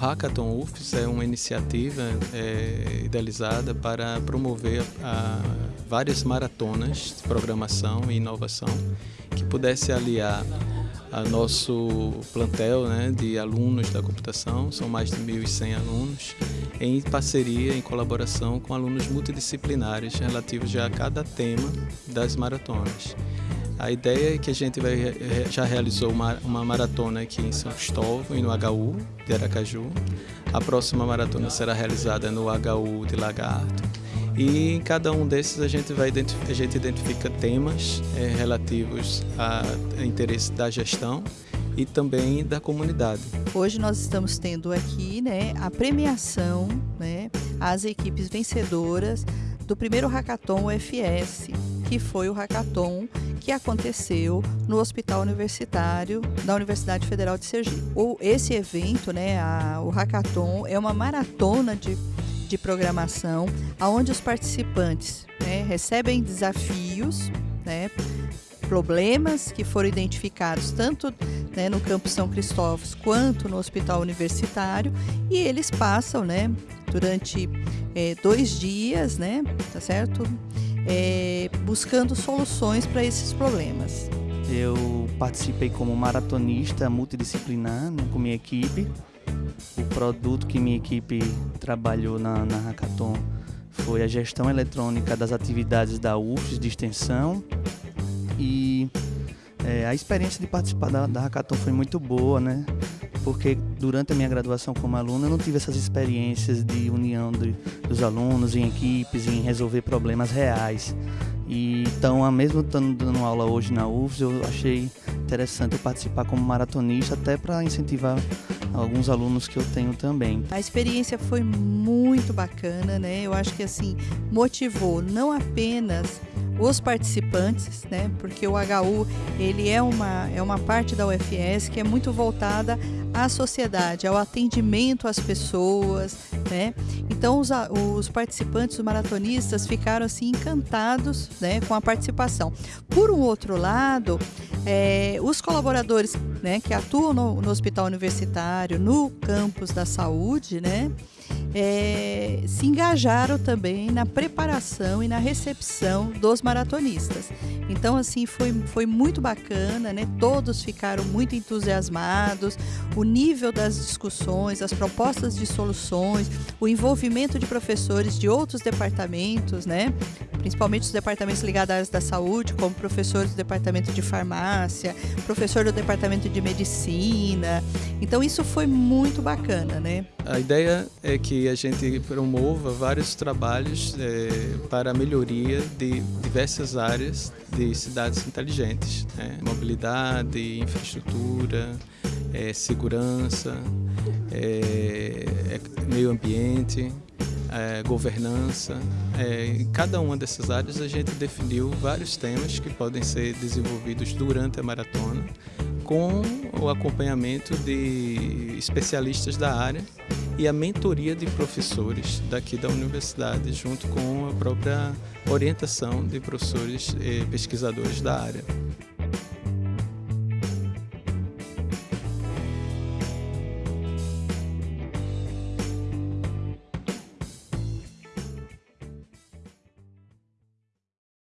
Hackathon UFES é uma iniciativa é, idealizada para promover a, várias maratonas de programação e inovação que pudesse aliar a nosso plantel né, de alunos da computação, são mais de 1.100 alunos, em parceria, em colaboração com alunos multidisciplinares relativos a cada tema das maratonas. A ideia é que a gente vai, já realizou uma, uma maratona aqui em São Cristóvão e no HU de Aracaju. A próxima maratona será realizada no HU de Lagarto. E em cada um desses a gente, vai, a gente identifica temas é, relativos a interesse da gestão e também da comunidade. Hoje nós estamos tendo aqui né, a premiação né, às equipes vencedoras do primeiro Hackathon UFS, que foi o Hackathon que aconteceu no Hospital Universitário da Universidade Federal de Sergipe. O, esse evento, né, a, o Hackathon, é uma maratona de, de programação onde os participantes né, recebem desafios, né, problemas que foram identificados tanto né, no Campo São Cristóvão quanto no Hospital Universitário e eles passam né, durante é, dois dias, né, tá certo? É, buscando soluções para esses problemas. Eu participei como maratonista multidisciplinar né, com minha equipe. O produto que minha equipe trabalhou na, na Hackathon foi a gestão eletrônica das atividades da UFES de extensão e é, a experiência de participar da, da Hackathon foi muito boa, né? Porque durante a minha graduação como aluno eu não tive essas experiências de união de, dos alunos em equipes, em resolver problemas reais. E, então, mesmo estando dando aula hoje na UFS, eu achei interessante participar como maratonista, até para incentivar alguns alunos que eu tenho também. A experiência foi muito bacana, né? Eu acho que assim motivou não apenas os participantes, né? Porque o HU ele é uma é uma parte da UFS que é muito voltada à sociedade, ao atendimento às pessoas, né? Então os, os participantes, os maratonistas ficaram assim encantados, né, com a participação. Por um outro lado, é, os colaboradores, né, que atuam no, no hospital universitário, no campus da saúde, né, é, se engajaram também na preparação e na recepção dos maratonistas. Então, assim, foi, foi muito bacana, né? Todos ficaram muito entusiasmados, o nível das discussões, as propostas de soluções, o envolvimento de professores de outros departamentos, né? Principalmente os departamentos ligados à área da saúde, como professores do departamento de farmácia, professor do departamento de medicina. Então, isso foi muito bacana, né? A ideia é que a gente promova vários trabalhos é, para a melhoria de diversas áreas de cidades inteligentes, né? mobilidade, infraestrutura, é, segurança, é, é meio ambiente, é, governança. É, em cada uma dessas áreas a gente definiu vários temas que podem ser desenvolvidos durante a maratona com o acompanhamento de especialistas da área e a mentoria de professores daqui da universidade, junto com a própria orientação de professores e pesquisadores da área.